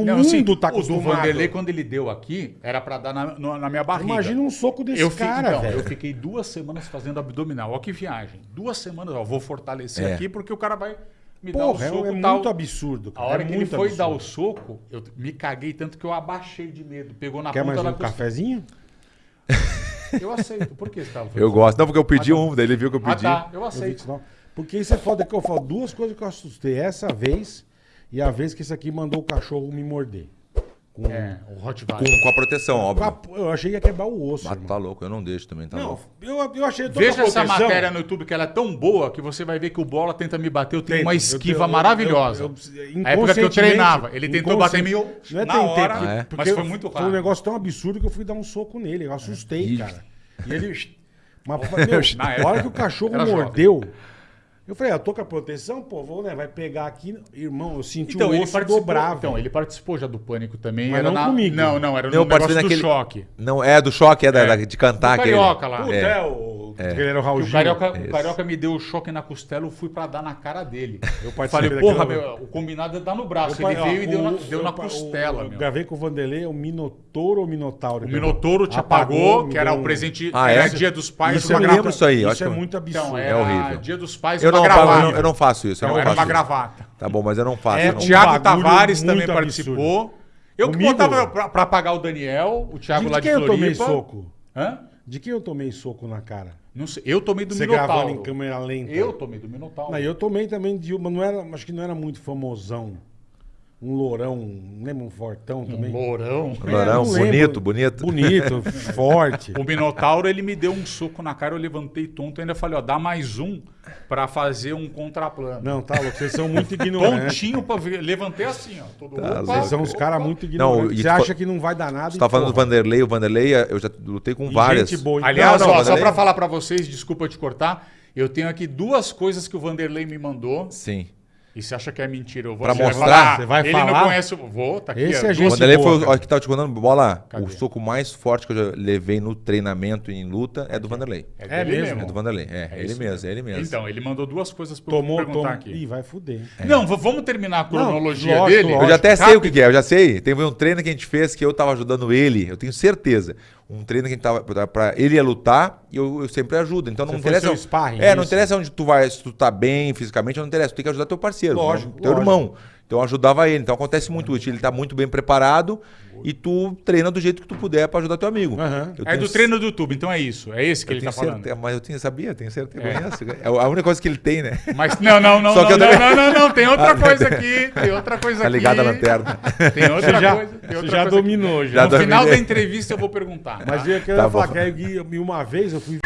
O Não, mundo assim, tá o do. Vanderlei, quando ele deu aqui, era pra dar na, no- na minha barriga. Imagina um soco desse eu cara, então, velho. Eu fiquei duas semanas fazendo abdominal. Ó que viagem. Duas semanas, ó, vou fortalecer É. aqui porque o cara vai me dar Porra, um é, soco é tal. muito absurdo. A Cara. hora é que ele foi absurdo. dar o soco, eu me caguei tanto que eu abaixei de medo. Pegou na Quer ponta mais da um costela. cafezinho? Eu aceito. Por que você tava Eu gosto. Não, porque eu pedi Ah, tá. um, daí ele viu que eu Ah, pedi. tá. Eu Eu vi aceito. senão- Porque isso é foda que eu falo. Duas coisas que eu assustei. Essa vez e a vez que esse aqui mandou o cachorro me morder. Com... É, o Com, Rottweiler. com a proteção, óbvio. Eu achei que ia quebrar o osso. Ah, irmão. tá louco, eu não deixo também, tá Não, louco. eu, eu achei toda Veja a essa matéria no YouTube que ela é tão boa que você vai ver que o Bola tenta me bater. Eu tenho Tento. uma Eu esquiva tenho- eu- maravilhosa. eu- eu- a época que eu treinava. Ele tentou bater em mim eu- Não é na tentei, hora, porque- Ah, é? porque mas foi muito Foi um negócio tão absurdo que eu fui dar um soco nele. Eu assustei, Ih. cara. E ele. Mas, meu, Na hora que o cachorro era jovem. Eu falei, ah, tô com a proteção, pô, vou, né? Vai pegar aqui. Irmão, eu senti Então, o ele osso dobrar. então, ele participou já do Pânico também. Mas era não na... comigo. Não, não, era no Eu negócio do choque. Não, é do choque, é, da, É. da- de cantar Do aquele. Carioca lá. Puta, É. é, o. Ele era o Raul o. Carioca, o. Carioca me deu o choque na costela, eu fui pra dar na cara dele. Eu participei falei, porra, meu, o combinado é dar no braço. Eu Ele veio e deu na, o- deu eu na costela, o- Eu gravei com o Vanderlei, o Minotouro ou Minotauro? O Minotouro te apagou, que era o presente, Ah, era é? dia dos pais. Isso eu lembro isso aí. Isso acho é muito absurdo. Então, É horrível. dia dos pais Eu não, eu, não, eu não faço isso. eu Então, não era faço uma isso. gravata. Tá bom, mas eu não faço. É, um Tiago bagulho Tavares também participou. Eu que botava pra, pra pagar o Daniel, o Thiago De lá de quem eu tomei soco? Hã? De quem eu tomei soco na cara? Não sei. Eu tomei do Você gravando Minotauro. em câmera lenta. Eu tomei do Minotauro. Não, eu tomei também de uma, não era, acho que não era muito famosão. Um lourão, não lembra um fortão também? Lourão. É, Lourão, lembro. bonito, bonito. Bonito, forte. O Minotauro, ele me deu um soco na cara, eu levantei tonto e ainda falei, ó, dá mais um pra fazer um contraplano. Não, tá louco, vocês são muito ignorantes. Tontinho pra ver. Levantei assim, ó. Todo Tá, opa, Vocês são uns opa. caras muito ignorantes. Não, Você acha que não vai dar nada Você tá falando do porra. Vanderlei, o Vanderlei, eu já lutei com E várias. gente boa, então. Aliás, Não, não, ó, só pra falar pra vocês, desculpa te cortar, eu tenho aqui duas coisas que o Vanderlei me mandou. Sim. E você acha que é mentira? Eu vou Pra você vai mostrar? falar, Você vai ele falar? não conhece o. Vou, tá aqui. Esse ó, é O gente Vanderlei boa, foi, ó, que tava te contando, bola. Cadê? O soco mais forte que eu já levei no treinamento e em luta é do Vanderlei. É dele mesmo? É do Vanderlei. É, É ele mesmo, é ele mesmo. Então, ele mandou duas coisas pra eu Tomou, perguntar tomou. aqui. Ih, vai fuder. Não, v- vamos terminar a cronologia lógico, dele. lógico. Eu já até sei Rápido. o que, que é, eu já sei. Teve um treino que a gente fez que eu tava ajudando ele, eu tenho certeza. Um treino que a gente tava. Pra, ele ia lutar e eu, eu sempre ajudo. Então não Você foi interessa. seu sparring, é, não isso? interessa onde tu vai, se tu tá bem fisicamente, não interessa. Tu tem que ajudar teu parceiro, Lógico, teu lógico. irmão. Então eu ajudava ele. Então acontece muito isso. Ele tá muito bem preparado e tu treina do jeito que tu puder pra ajudar teu amigo. Eu É tenho do treino do YouTube, então é isso. É esse que Eu ele tenho tá falando. mas eu tenho, sabia, tenho certeza. conheço. É a única coisa que ele tem, né? Mas não, não, não, Só não, não, também- não, não, não, tem outra coisa aqui, tem outra coisa Tá aqui. ligado a lanterna. Tem outra Você já, coisa, tem você outra já coisa dominou, Já já. No final dominei. da entrevista eu vou perguntar. Mas tá? eu quero Tá bom. falar que aí, uma vez eu fui